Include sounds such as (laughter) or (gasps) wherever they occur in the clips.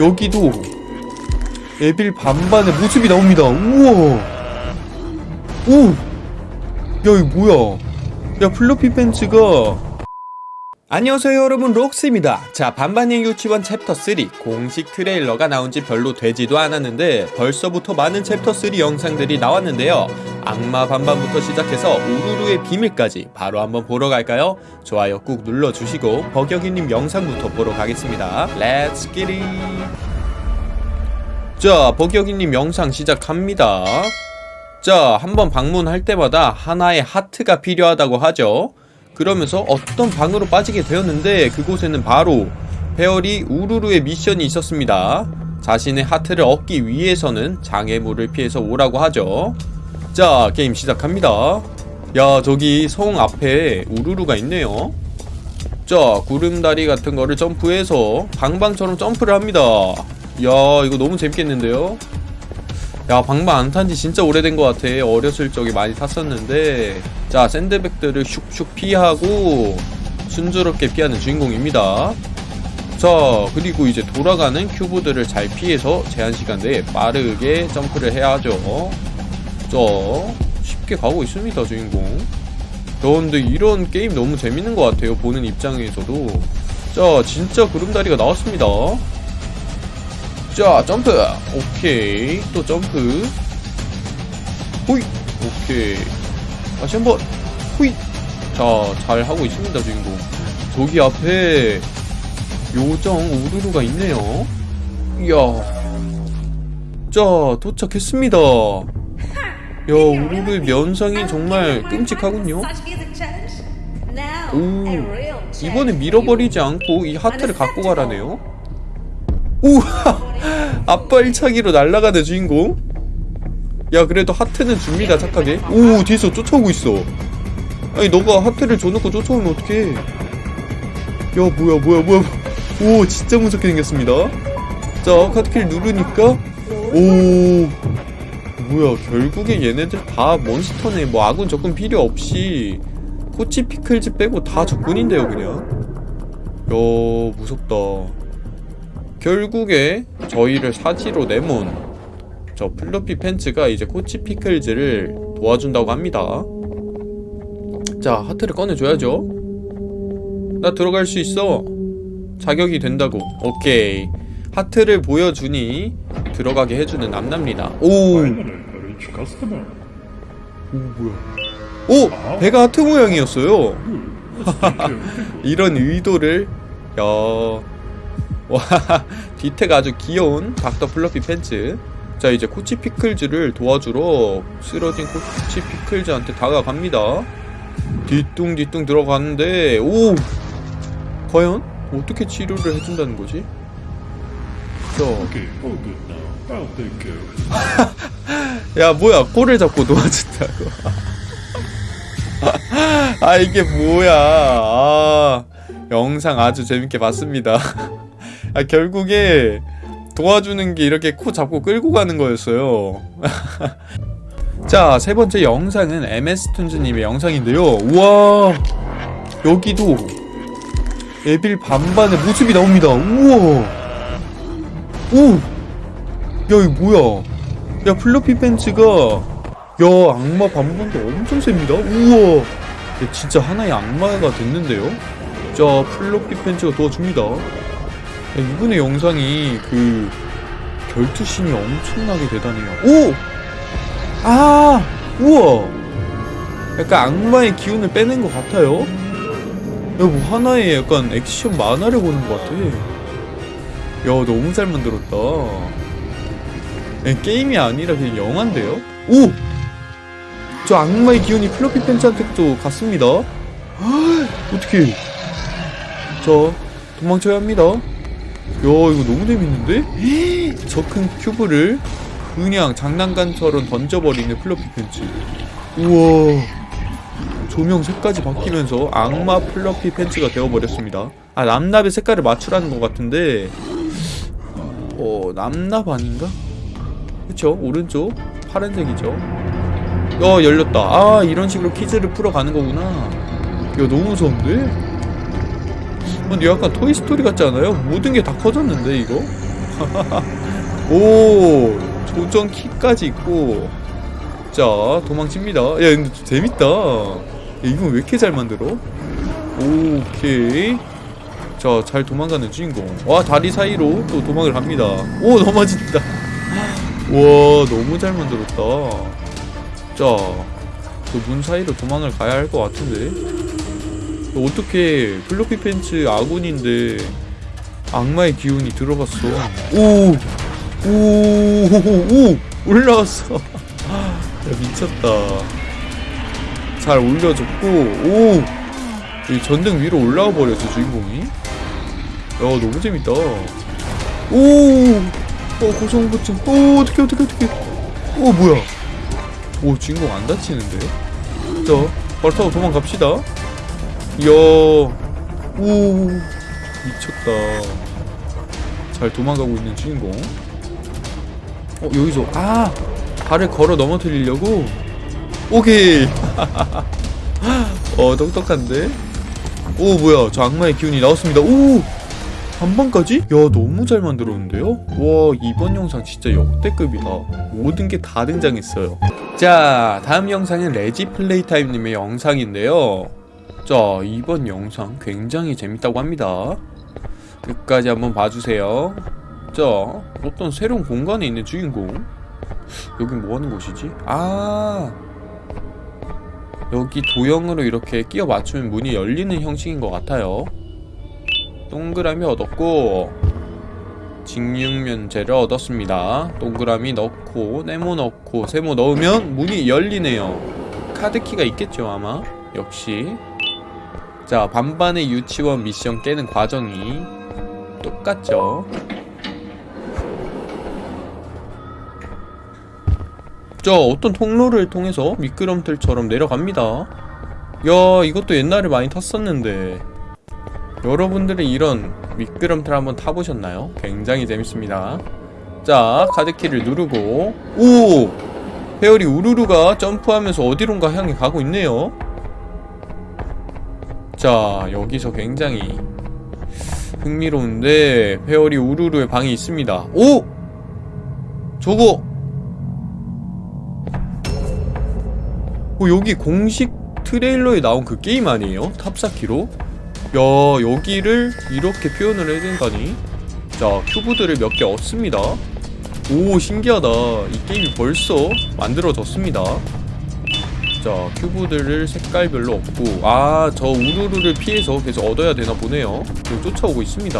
여기도 evil 반반의 모습이 나옵니다. 우와. 오. 야, 이거 뭐야? 야, 플러피 팬츠가 안녕하세요 여러분. 록스입니다. 자 반반의 유치원 챕터 3 공식 트레일러가 나온 지 별로 되지도 않았는데 벌써부터 많은 챕터 3 영상들이 나왔는데요. 악마 반반부터 시작해서 우루루의 비밀까지 바로 한번 보러 갈까요? 좋아요 꾹 눌러주시고 버격이님 영상부터 보러 가겠습니다. Let's get it 자 버격이님 영상 시작합니다. 자 한번 방문할 때마다 하나의 하트가 필요하다고 하죠 그러면서 어떤 방으로 빠지게 되었는데 그곳에는 바로 페어리 우루루의 미션이 있었습니다. 자신의 하트를 얻기 위해서는 장애물을 피해서 오라고 하죠. 자 게임 시작합니다. 야 저기 성 앞에 우루루가 있네요. 자 구름다리 같은 거를 점프해서 방방처럼 점프를 합니다. 야 이거 너무 재밌겠는데요? 야 방방 안 탄 지 진짜 오래된 것 같아 어렸을 적에 많이 탔었는데 자 샌드백들을 슉슉 피하고 순조롭게 피하는 주인공입니다. 자 그리고 이제 돌아가는 큐브들을 잘 피해서 제한시간 내에 빠르게 점프를 해야 하죠. 자 쉽게 가고 있습니다 주인공. 야 근데 이런 게임 너무 재밌는 것 같아요 보는 입장에서도. 자 진짜 구름다리가 나왔습니다. 자 점프! 오케이 또 점프. 호이 오케이 다시 한번 호이. 자잘 하고 있습니다 주인공. 저기 앞에 요정 우르르가 있네요. 이야. 자 도착했습니다. 야 우르르의 면상이 정말 끔찍하군요. 오 이번에 밀어버리지 않고 이 하트를 갖고 가라네요. 우와 (laughs) 앞발차기로 날아가는 주인공 야 그래도 하트는 줍니다 착하게. 오 뒤에서 쫓아오고 있어. 아니 너가 하트를 줘놓고 쫓아오면 어떡해? 야 뭐야 뭐야 뭐야 오 진짜 무섭게 생겼습니다. 자 카트키를 누르니까. 오. 뭐야 결국에 얘네들 다 몬스터네. 뭐 아군 적군 필요 없이 코치 피클즈 빼고 다 적군인데요 그냥. 야 무섭다. 결국에 저희를 사지로 내몬 저 플러피 팬츠가 이제 코치 피클즈를 도와준다고 합니다. 자 하트를 꺼내줘야죠. 나 들어갈 수 있어. 자격이 된다고. 오케이. 하트를 보여주니 들어가게 해주는 남남리다. 오! 오 뭐야? 오! 배가 하트 모양이었어요. (laughs) 이런 의도를 야. 와, (laughs) 뒤태가 아주 귀여운 닥터 플러피 팬츠. 자, 이제 코치 피클즈를 도와주러 쓰러진 코치 피클즈한테 다가갑니다. 뒤뚱뒤뚱 들어가는데, 오! 과연? 어떻게 치료를 해준다는 거지? 자. (laughs) 야, 뭐야. 코를 잡고 도와준다고. (laughs) 아, 이게 뭐야. 아, 영상 아주 재밌게 봤습니다. (laughs) 아 결국에 도와주는 게 이렇게 코 잡고 끌고 가는 거였어요. (laughs) 자 세번째 영상은 MS툰즈님의 영상인데요. 우와 여기도 에빌 반반의 모습이 나옵니다. 우와. 오! 야 이거 뭐야? 야 플러피 팬츠가 야 악마 반반도 엄청 셉니다. 우와. 야, 진짜 하나의 악마가 됐는데요? 자 플러피 팬츠가 도와줍니다 이분의 영상이 그 결투신이 엄청나게 대단해요 오! 아! 우와! 약간 악마의 기운을 빼낸 것 같아요 야 뭐 하나의 약간 액션 만화를 보는 것 같아 야 너무 잘 만들었다 야, 게임이 아니라 그냥 영화인데요? 오! 저 악마의 기운이 플러피 팬츠한테도 갔습니다 어떻게 자 도망쳐야 합니다 야 이거 너무 재밌는데? (gasps) 저 큰 큐브를 그냥 장난감처럼 던져버리는 플러피 팬츠 우와. 조명 색까지 바뀌면서 악마 플러피 팬츠가 되어버렸습니다. 아 납납의 색깔을 맞추라는 것 같은데. 어 남납 아닌가? 그쵸? 오른쪽? 파란색이죠? 어 열렸다. 아 이런 식으로 퀴즈를 풀어가는 거구나. 야 너무 무서운데? 근데 약간 토이스토리 같지 않아요? 모든 게 다 커졌는데 이거? (laughs) 오 조정 키까지 있고. 자 도망칩니다. 야 근데 재밌다. 야, 이건 왜 이렇게 잘 만들어? 오케이. 자 잘 도망가는 주인공. 와 다리 사이로 또 도망을 갑니다. 오 (laughs) 넘어진다. 와 너무 잘 만들었다. 자그 문 사이로 도망을 가야 할 것 같은데 어떻게 플로피 팬츠 아군인데 악마의 기운이 들어갔어 오 오, 오, 올라왔어. (laughs) 야, 미쳤다. 잘 올려줬고, 오! 이 전등 위로 올라와 버렸어, 주인공이. 야, 너무 재밌다. 오! 어, 고성부증. 오, 어떡해, 어떡해, 어떡해. 오, 뭐야. 오, 주인공 안 다치는데? 자, 바로 타고 도망갑시다. 이야, 오, 미쳤다. 잘 도망가고 있는 주인공. 어 여기서 아! 발을 걸어 넘어뜨리려고? 오케이! (laughs) 어 똑똑한데? 오 뭐야. 저 악마의 기운이 나왔습니다. 오! 한방까지? 야 너무 잘 만들었는데요? 와 이번 영상 진짜 역대급이다. 모든 게 다 등장했어요. 자 다음 영상은 레지 플레이타임님의 영상인데요 자 이번 영상 굉장히 재밌다고 합니다. 끝까지 한번 봐주세요. 자 어떤 새로운 공간에 있는 주인공. 여긴 뭐하는 곳이지? 아 여기 도형으로 이렇게 끼워 맞추면 문이 열리는 형식인 것 같아요. 동그라미 얻었고 직육면체를 얻었습니다. 동그라미 넣고 네모 넣고 세모 넣으면 문이 열리네요. 카드키가 있겠죠 아마? 역시 자 반반의 유치원 미션 깨는 과정이 똑같죠? 자 어떤 통로를 통해서 미끄럼틀처럼 내려갑니다. 야 이것도 옛날에 많이 탔었는데. 여러분들이 이런 미끄럼틀 한번 타보셨나요? 굉장히 재밌습니다. 자 카드키를 누르고. 오! 페어리 우르르가 점프하면서 어디론가 향해 가고 있네요 자 여기서 굉장히 흥미로운데 페어리 우르르의 방이 있습니다 오! 저거 어, 여기 공식 트레일러에 나온 그 게임 아니에요? 탑사키로? 야 여기를 이렇게 표현을 해준다니 자 큐브들을 몇 개 얻습니다 오 신기하다 이 게임이 벌써 만들어졌습니다 자 큐브들을 색깔별로 얻고 아 저 우르르를 피해서 계속 얻어야 되나 보네요 지금 쫓아오고 있습니다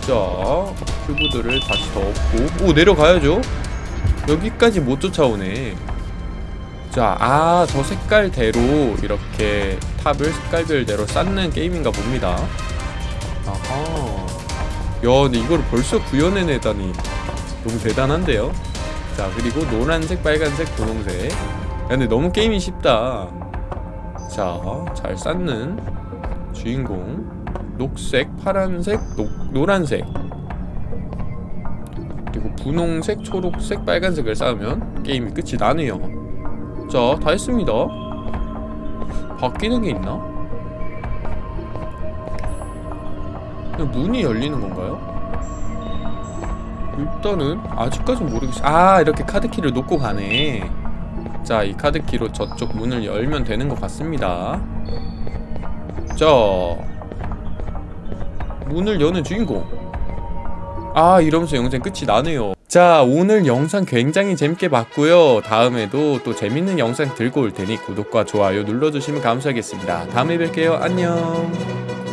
자 큐브들을 다시 더 얻고 오 내려가야죠 여기까지 못 쫓아오네 자, 아, 저 색깔대로 이렇게 탑을 색깔별대로 쌓는 게임인가 봅니다. 아하. 야, 근데 이걸 벌써 구현해내다니. 너무 대단한데요? 자, 그리고 노란색, 빨간색, 분홍색. 야, 근데 너무 게임이 쉽다. 자, 잘 쌓는 주인공. 녹색, 파란색, 노, 노란색. 그리고 분홍색, 초록색, 빨간색을 쌓으면 게임이 끝이 나네요. 자, 다 했습니다. 바뀌는 게 있나? 문이 열리는 건가요? 일단은 아직까진 모르겠어. 아, 이렇게 카드키를 놓고 가네. 자, 이 카드키로 저쪽 문을 열면 되는 것 같습니다. 자, 문을 여는 주인공. 아, 이러면서 영상 끝이 나네요. 자 오늘 영상 굉장히 재밌게 봤고요 다음에도 또 재밌는 영상 들고 올 테니 구독과 좋아요 눌러주시면 감사하겠습니다 다음에 뵐게요 안녕